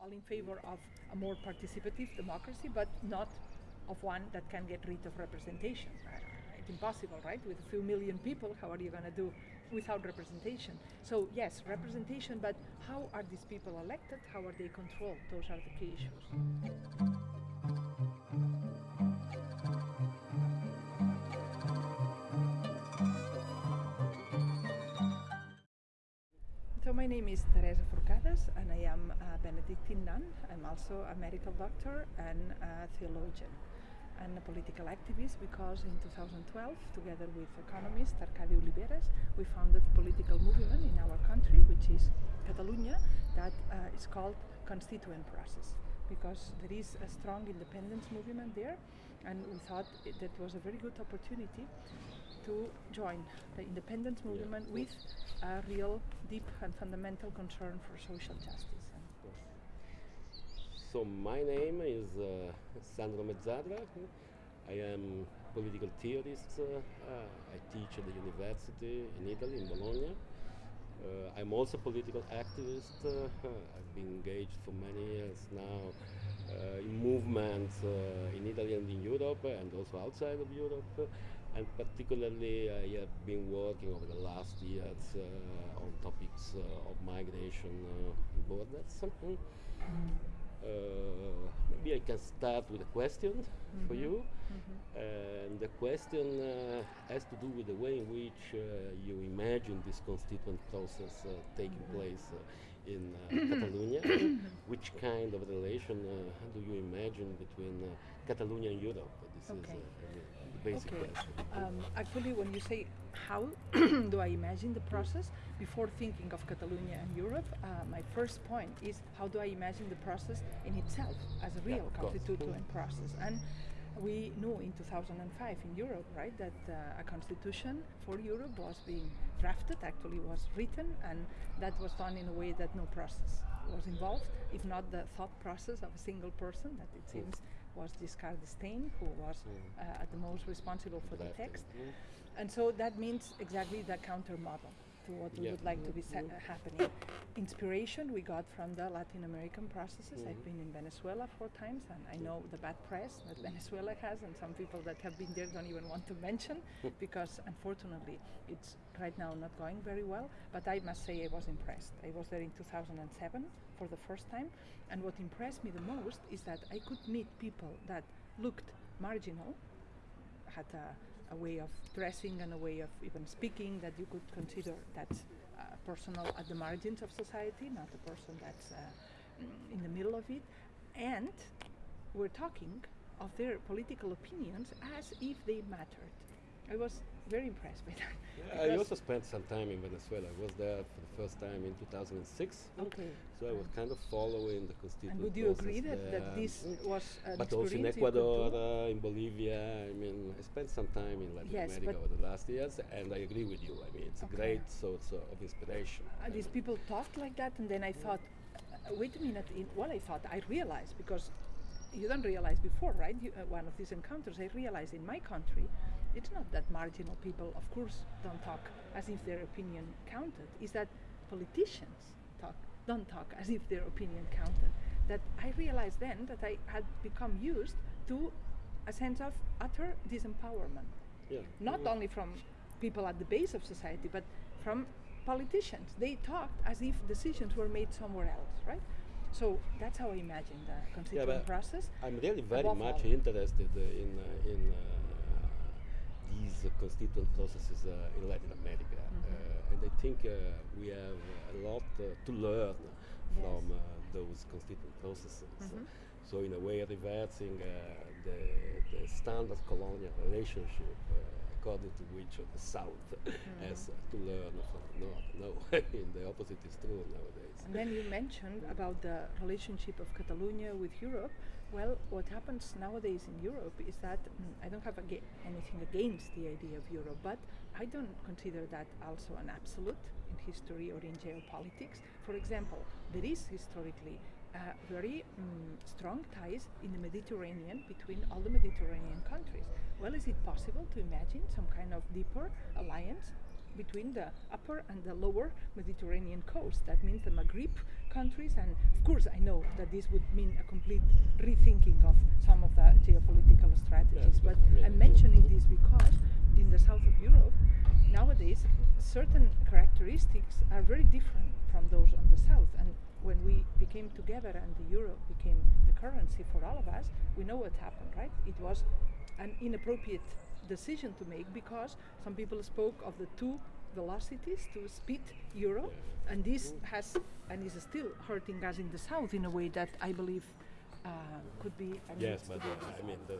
all in favor of a more participative democracy, but not of one that can get rid of representation. Uh, it's impossible, right? With a few million people, how are you going to do without representation? So yes, representation, but how are these people elected? How are they controlled? Those are the key issues. So my name is Teresa And I am a Benedictine nun. I'm also a medical doctor and a theologian and a political activist because in 2012, together with economist Arcadi Oliveres, we founded a political movement in our country, which is Catalonia, that uh, is called Constituent Process because there is a strong independence movement there and we thought that was a very good opportunity to join the independence movement Yeah. with a real deep and fundamental concern for social justice. So my name is uh, Sandro Mezzadra. I am political theorist. Uh, uh, I teach at the university in Italy, in Bologna. Uh, I'm also a political activist. Uh, I've been engaged for many years now uh, in movements uh, in Italy and in Europe, and also outside of Europe. And particularly, I have been working over the last years uh, on topics uh, of migration uh, and borders. Uh, maybe I can start with a question for Mhm. you. Mhm. And the question uh, has to do with the way in which uh, you imagine this constituent process uh, taking Mhm. place uh, in uh, Catalonia. which kind of relation uh, do you imagine between uh, Catalonia and Europe? This Okay. is uh, the the basic Okay. Um, actually, when you say how do I imagine the process, before thinking of Catalonia and Europe, uh, my first point is how do I imagine the process in itself as a real course. constituent process? And we knew in 2005 in Europe, right, that uh, a constitution for Europe was being drafted, actually was written, and that was done in a way that no process was involved, if not the thought process of a single person that it seems was Giscard d'Estaing, who was uh, at the most responsible for the text. And so that means exactly the counter model to what we Yeah. would like to be uh, happening. Inspiration we got from the Latin American processes. I've Mhm. been in Venezuela four times and I know the bad press that Venezuela has, and some people that have been there don't even want to mention because unfortunately it's right now not going very well. But I must say I was impressed. I was there in 2007 for the first time, and what impressed me the most is that I could meet people that looked marginal had a, a way of dressing and a way of even speaking that you could consider that's uh, personal at the margins of society, not a person that's uh, mm, in the middle of it. And we're talking of their political opinions as if they mattered. I was very impressed by that. Yeah, I also spent some time in Venezuela. I was there for the first time in 2006. Okay. So I was kind of following the constituent And would you process agree that, there. that this was an but also in experience Ecuador, uh, in Bolivia. I mean, I spent some time in Latin Yes, America over the last years, and I agree with you. I mean, it's Okay. a great source of inspiration. Uh, these mean, people talked like that, and then I thought, uh, wait a minute. In, well, I thought I realized because you don't realize before, right? You, uh, one of these encounters, I realized in my country, it's not that marginal people, of course, don't talk as if their opinion counted. Is that politicians talk don't talk as if their opinion counted. That I realized then that I had become used to a sense of utter disempowerment yeah. not Mm. only from people at the base of society, but from politicians. They talked as if decisions were made somewhere else, right? So that's how I imagine the constituent but process. I'm really very above much all. interested in uh, in uh, these constituent processes uh, in Latin America, Mhm. uh, and I think uh, we have a lot uh, to learn from Yes. uh, those constituent processes. Mhm. So in a way, reversing uh, the, the standard colonial relationship. Uh, According to which uh, the South has uh, to learn from the North. No, the opposite is true nowadays. And then you mentioned about the relationship of Catalonia with Europe. Well, what happens nowadays in Europe is that mm, I don't have aga- anything against the idea of Europe, but I don't consider that also an absolute in history or in geopolitics. For example, there is historically uh, very mm, strong ties in the Mediterranean between all the Mediterranean countries. Well, is it possible to imagine some kind of deeper alliance between the upper and the lower Mediterranean coast. That means the Maghreb countries. And of course, I know that this would mean a complete rethinking of some of the geopolitical strategies. But I'm mentioning this because in the south of Europe, nowadays, certain characteristics are very different from those on the south. And when we became together and the euro became the currency for all of us, we know what happened, right? It was an inappropriate decision to make because some people spoke of the two velocities to speed euro, and this has and is still hurting us in the south in a way that I believe uh, could be. Yes, but uh, I mean, the,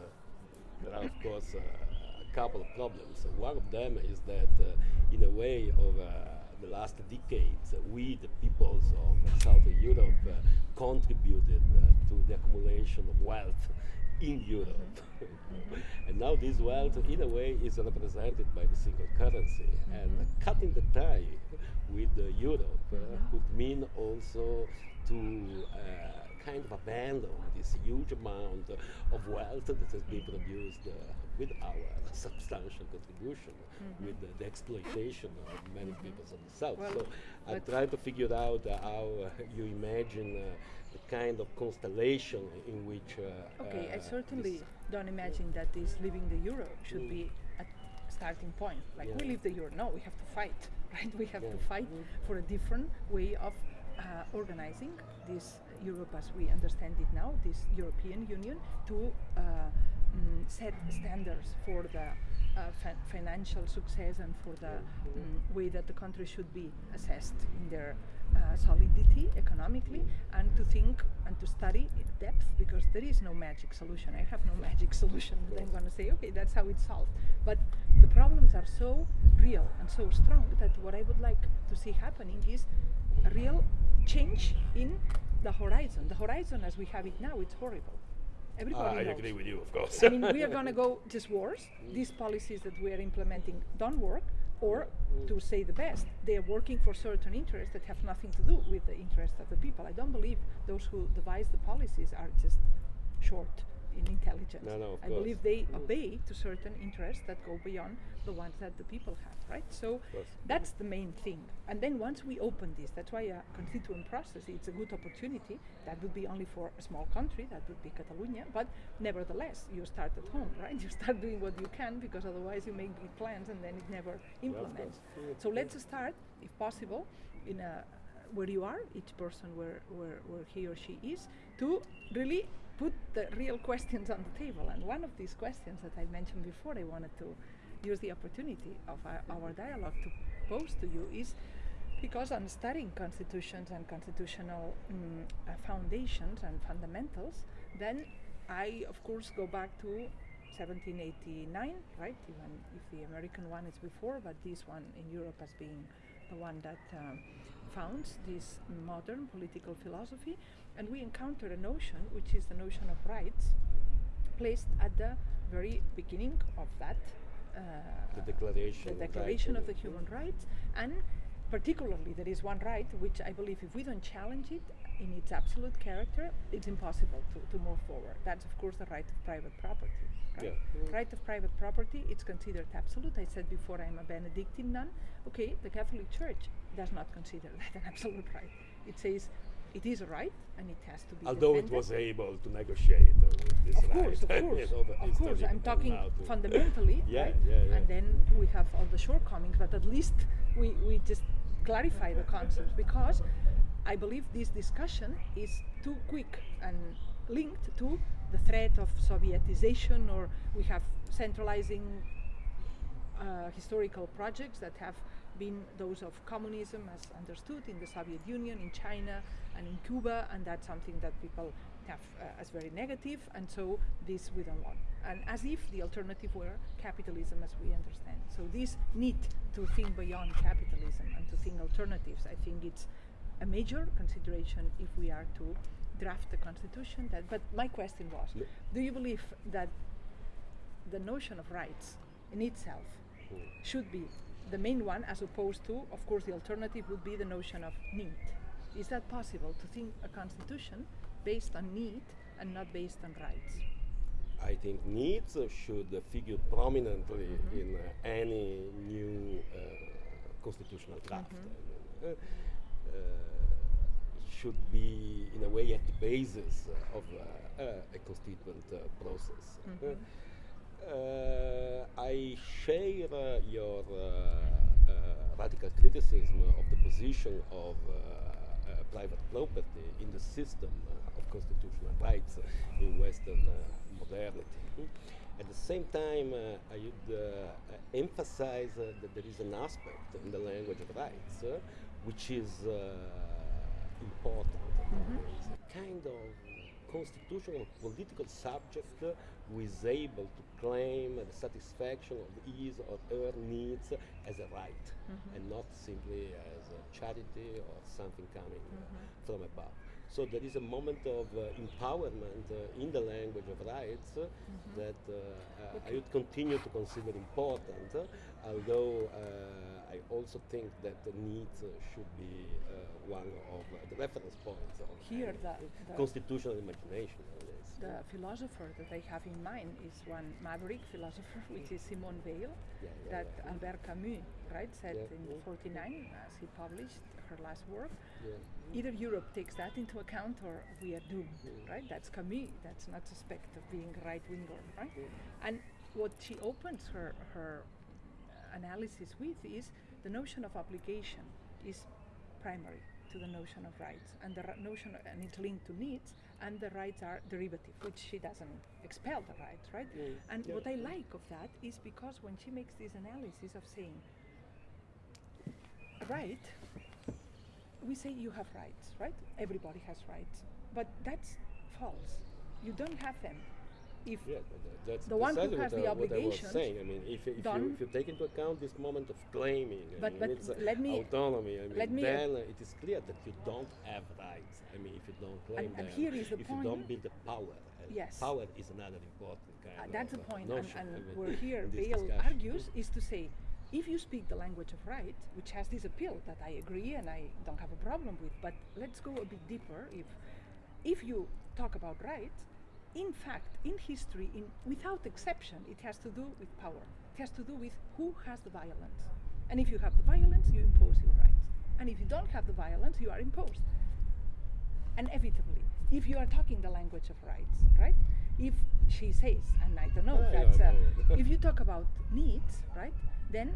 there are of course uh, a couple of problems. One of them is that, uh, in a way, over the last decades, we, the peoples of Southern Europe, uh, contributed uh, to the accumulation of wealth in Europe. and now this wealth, in a way, is represented by the single currency. And cutting the tie with uh, Europe uh, would mean also to uh, kind of abandon this huge amount of wealth that has been produced uh, with our substantial contribution, with the, the exploitation of many peoples of the South. Well, so I'm trying to figure out uh, how uh, you imagine uh, the kind of constellation in which. Uh, Okay, I certainly don't imagine that this leaving the euro should be a starting point. Like we leave the euro, no, we have to fight, right? We have to Yeah. fight for a different way of uh, organizing this Europe as we understand it now, this European Union, to uh, mm, set standards for the uh, fi- financial success and for the mm, way that the country should be assessed in their uh, solidity economically and to think and to study in depth because there is no magic solution. I have no magic solution that I'm going to say, okay, that's how it's solved. But the problems are so real and so strong that what I would like to see happening is a real change in the horizon. The horizon as we have it now, it's horrible. Everybody I knows. agree with you, of course. I mean, we are going to go just worse. These policies that we are implementing don't work, or to say the best, they are working for certain interests that have nothing to do with the interests of the people. I don't believe those who devise the policies are just short in intelligence. No, no, I course. believe they obey to certain interests that go beyond the ones that the people have, right? So that's the main thing. And then once we open this, that's why a constituent process, it's a good opportunity. That would be only for a small country, that would be Catalonia, but nevertheless, you start at home, right? You start doing what you can because otherwise you make big plans and then it never implements. course. So let's start, if possible, in a where you are, each person where, where, where he or she is, to really put the real questions on the table. And one of these questions that I mentioned before, I wanted to use the opportunity of our, our dialogue to pose to you is because I'm studying constitutions and constitutional mm, uh, foundations and fundamentals, then I, of course, go back to 1789, right? Even if the American one is before, but this one in Europe as being the one that um, founds this modern political philosophy. And we encounter a notion, which is the notion of rights, placed at the very beginning of that. Uh, The Declaration the of Declaration of the Human Rights, and particularly there is one right which I believe if we don't challenge it in its absolute character, it's impossible to, to move forward. That's of course the right of private property. Right? Yeah. Right of private property, it's considered absolute. I said before I'm a Benedictine nun. Okay, the Catholic Church does not consider that an absolute right. It says it is a right and it has to be Although it was able to negotiate uh, with this Of right. course, of you course, know, of course. I'm talking fundamentally, Yeah, right? yeah, yeah. And then we have all the shortcomings, but at least we, we just clarify the concepts because I believe this discussion is too quick and linked to the threat of Sovietization, or we have centralizing uh, historical projects that have been those of communism as understood in the Soviet Union, in China, and in Cuba, and that's something that people have uh, as very negative, and so this we don't want. And as if the alternative were capitalism as we understand. So this need to think beyond capitalism and to think alternatives, I think it's a major consideration if we are to draft the constitution. That, but my question was, do you believe that the notion of rights in itself should be the main one as opposed to, of course, the alternative would be the notion of need. Is that possible to think a constitution based on need and not based on rights? I think needs should figure prominently Mm-hmm. in uh, any new uh, constitutional draft. Mm-hmm. Uh, uh, should be, in a way, at the basis of uh, a constituent process. Mhm. Uh, I share uh, your uh, uh, radical criticism of the position of uh, uh, private property in the system uh, of constitutional rights in Western uh, modernity. At the same time, uh, I would uh, uh, emphasize uh, that there is an aspect in the language of rights uh, which is uh, important. It's a kind of constitutional political subject who is able to claim the satisfaction of his or her needs as a right and not simply as a charity or something coming uh, from above. So there is a moment of uh, empowerment uh, in the language of rights uh, that uh, uh, I would continue to consider important, although uh, I also think that the needs uh, should be uh, one of uh, the reference points of Here, the, the, constitutional imagination. The philosopher that I have in mind is one maverick philosopher, which is Simone Weil, Yeah, yeah, that yeah. Albert Camus, right, said in Mm. 49 as he published her last work. Either Europe takes that into account or we are doomed, right? That's Camus. That's not suspect of being right winger, right? And what she opens her her analysis with is the notion of obligation is primary to the notion of rights, and the notion and it's linked to needs, and the rights are derivative, which she doesn't expel the rights, right? And yeah. what I like of that is because when she makes this analysis of saying, right, we say you have rights, right? Everybody has rights, but that's false. You don't have them. If Yeah, that's The one who has the what I. I mean, if, if, you, if you take into account this moment of claiming, But- but uh, let me- autonomy, I mean, let me, then it is clear that you don't have rights. I mean, if you don't claim And- and them, here is the if you don't build the power, and Yes. power is another important kind Uh, of that's the uh, point, and, notion, and I mean, where here Weil argues is to say, if you speak the language of right, which has this appeal that I agree and I don't have a problem with, but let's go a bit deeper. If if you talk about rights, in fact, in history, in without exception, it has to do with power. It has to do with who has the violence, and if you have the violence, you impose your rights, and if you don't have the violence, you are imposed. Inevitably. If you are talking the language of rights right? If she says and i don't know Yeah, yeah, uh, know. if you talk about needs right then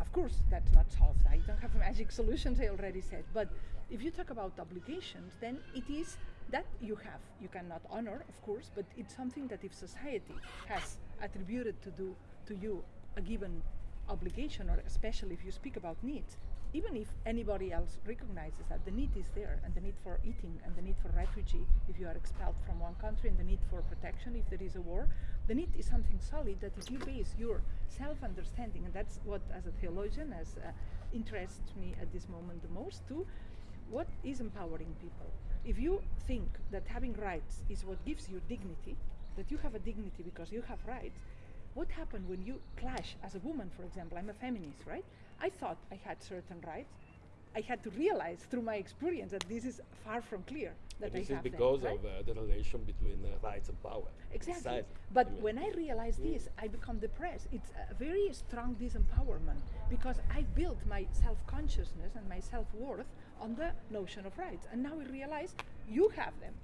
of course that's not solved. I don't have magic solutions i already said. But if you talk about obligations then it is that you have. You cannot honor of course but it's something that if society has attributed to do to you a given obligation or especially if you speak about needs even if anybody else recognizes that the need is there and the need for eating and the need for refugee if you are expelled from one country and the need for protection if there is a war the need is something solid that if you base your self-understanding and that's what as a theologian as uh, interests me at this moment the most too what is empowering people if you think that having rights is what gives you dignity that you have a dignity because you have rights what happened when you clash as a woman for example? I'm a feminist right? I thought i had certain rights i had to realize through my experience that this is far from clear that And i this is have them, because right? of uh, the relation between uh, rights and power. Exactly. But when I realize Mm. this, I become depressed. It's a very strong disempowerment because I built my self consciousness and my self worth on the notion of rights. And now I realize you have them.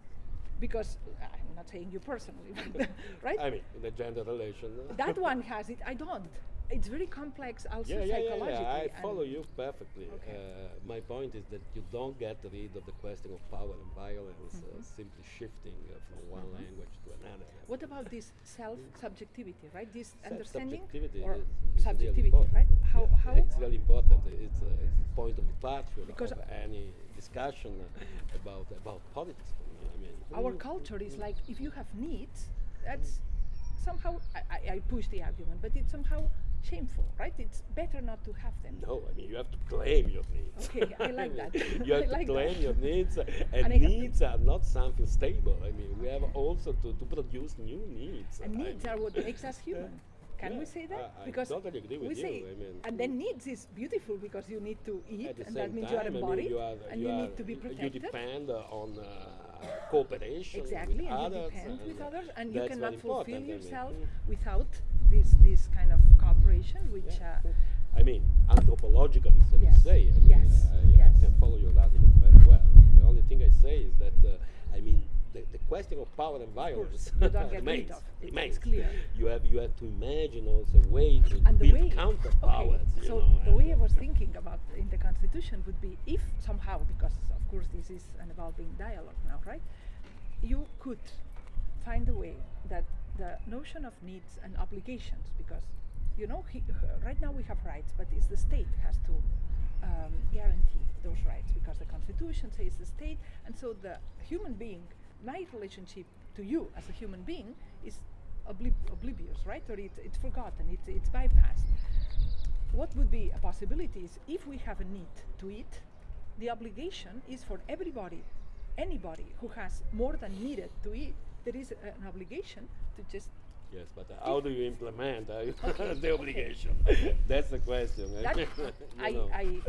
Because uh, I'm not saying you personally, but, right? I mean, in the gender relation. that one has it, I don't. It's very complex also yeah, yeah, yeah, psychologically. yeah. I follow you perfectly. Okay. Uh, my point is that you don't get rid of the question of power and violence uh, Mhm. simply shifting uh, from one Mhm. language to another. What about this self-subjectivity, right? This Self- understanding subjectivity or is- is really subjectivity, important. right? How Yeah, how it's really important. It's a, it's a point of departure Because of any discussion uh, about about politics for me. I mean, our mm, culture is mm, like if you have needs, that's somehow I, I, I push the argument, but it's somehow shameful, right? It's better not to have them. No, I mean you have to claim your needs. Okay, I like that. You have I to like claim that. your needs, uh, And and, needs are not something stable. I mean, we have also to, to produce new needs. And I needs mean, are what makes us human. Can we say that? I- I because totally agree with we you. say, I mean, and then needs is beautiful because you need to eat, and that means time, you are I mean, you are, and you, you, need to be protected. you depend uh, on uh, cooperation Exactly, with and you others. depend with and others, and you cannot fulfill important, I mean. yourself without this this kind which Yeah. I mean, anthropologically, so Yes. to say. I mean, Yes. I, I Yes. can follow your argument very well. The only thing I say is that, uh, I mean, the, the question of power and violence you don't get remains. remains. clear. You have you have to imagine also a way to and build way counter powers. so know, the way I was thinking about in the constitution would be if somehow because of course this is an evolving dialogue now right you could find a way that the notion of needs and obligations because you know he, right now we have rights but it's the state has to um, guarantee those rights because the constitution says the state. And so the human being my relationship to you as a human being is oblivious right? Or it's, it's forgotten it's, it's bypassed. What would be a possibility is if we have a need to eat the obligation is for everybody anybody who has more than needed to eat there is an obligation to just Yes, but uh, how do you implement uh, the obligation? That's the question. eh? that I, know. I,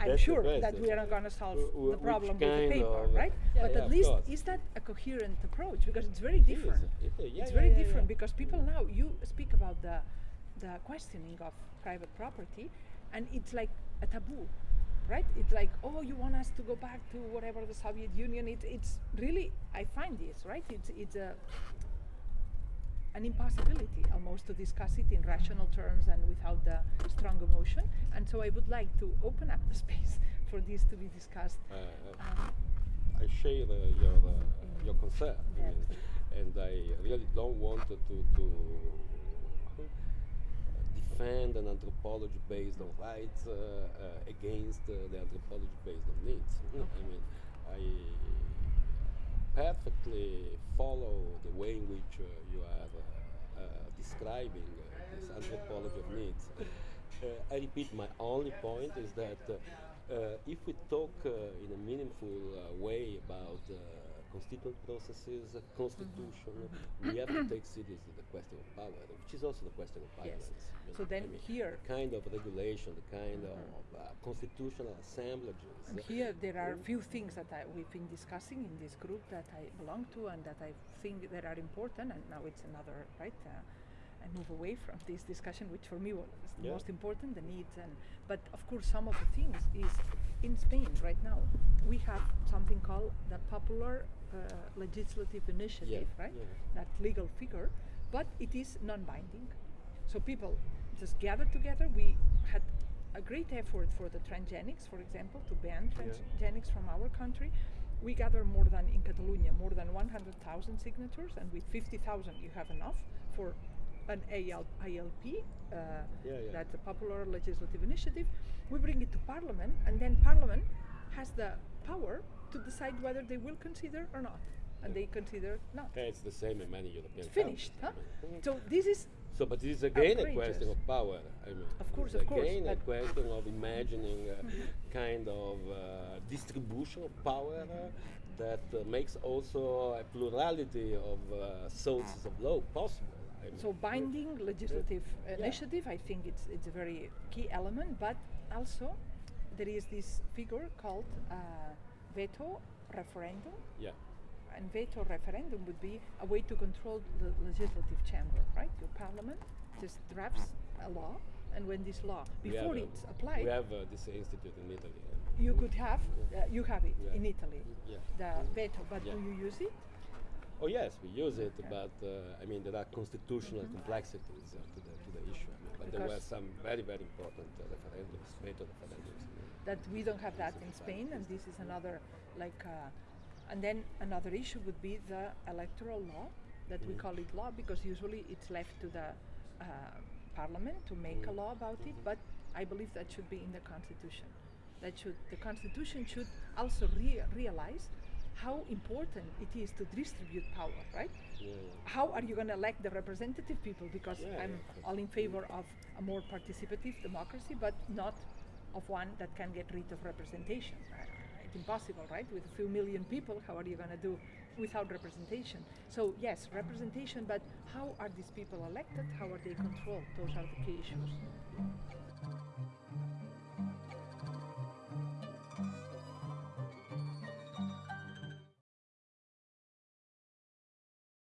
I'm That's sure that we are not going to solve wh- the problem with the paper, right? Yeah, but yeah, at least is that a coherent approach? Because it's very It different. it yeah, it's very different because people now you speak about the the questioning of private property, and it's like a taboo, right? It's like oh, you want us to go back to whatever the Soviet Union. It's it's really I find this right. It's it's a an impossibility almost to discuss it in rational terms and without the strong emotion. And so I would like to open up the space for this to be discussed. Uh, uh, Um, I share uh, your uh, your concern, Yeah. and I really don't want to to, defend an anthropology based on rights uh, uh, against uh, the anthropology based on needs. I mean, perfectly follow the way in which uh, you are uh, uh, describing uh, this anthropology of needs. Uh, I repeat, my only point is that uh, if we talk in a meaningful way about constituent processes, uh, constitution, we have to take seriously the question of power, which is also the question of Yes. violence. you So then I mean, here- the kind of regulation, the kind of uh, constitutional assemblages. And here there are a few things that I, we've been discussing in this group that I belong to and that I think that are important. And now it's another right. Uh, I move away from this discussion, which for me was the Yeah. most important, the needs. And but of course, some of the things is in Spain right now. We have something called the Popular uh, Legislative Initiative, right? yeah. That legal figure, but it is non-binding. So people just gather together. We had a great effort for the transgenics, for example, to ban Yeah. transgenics from our country. We gather more than in Catalonia, more than 100,000 signatures, and with 50,000 you have enough for an AL, ILP, uh, Yeah, yeah. that's a popular legislative initiative. We bring it to Parliament, and then Parliament has the power to decide whether they will consider or not, and they consider not. Yeah, it's the same in many European It's finished, huh? I mean. So this is So, but this is again a question of power. I mean, Of course, of course, again a question of imagining a kind of uh, distribution of power uh, that uh, makes also a plurality of uh, sources of law possible. I mean, So binding legislative Yeah. initiative, I think it's it's a very key element. But also, there is this figure called uh, veto referendum, Yeah. and veto referendum would be a way to control the legislative chamber, right? Your parliament just drafts a law, and when this law, before it's applied, We have uh, this institute in Italy. you could have, uh, you have it Yeah. in Italy, Yeah. the veto. But do you use it? Oh yes, we use it, but uh, I mean there are constitutional complexities uh, to the to the issue. I mean, but there were some very very important uh, referendums, veto referendums. I mean. That we don't have that in Spain, and this is another like. Uh, and then another issue would be the electoral law that we call it law because usually it's left to the uh, parliament to make a law about it. But I believe that should be in the constitution. That should the constitution should also rea- realize how important it is to distribute power, right? Yeah, yeah. how are you going to elect the representative people? Because Yeah, I'm all in favor of a more participative democracy, but not of one that can get rid of representation. It's impossible, right? With a few million people, how are you going to do without representation? So yes, representation, but how are these people elected? How are they controlled? Those are the key issues.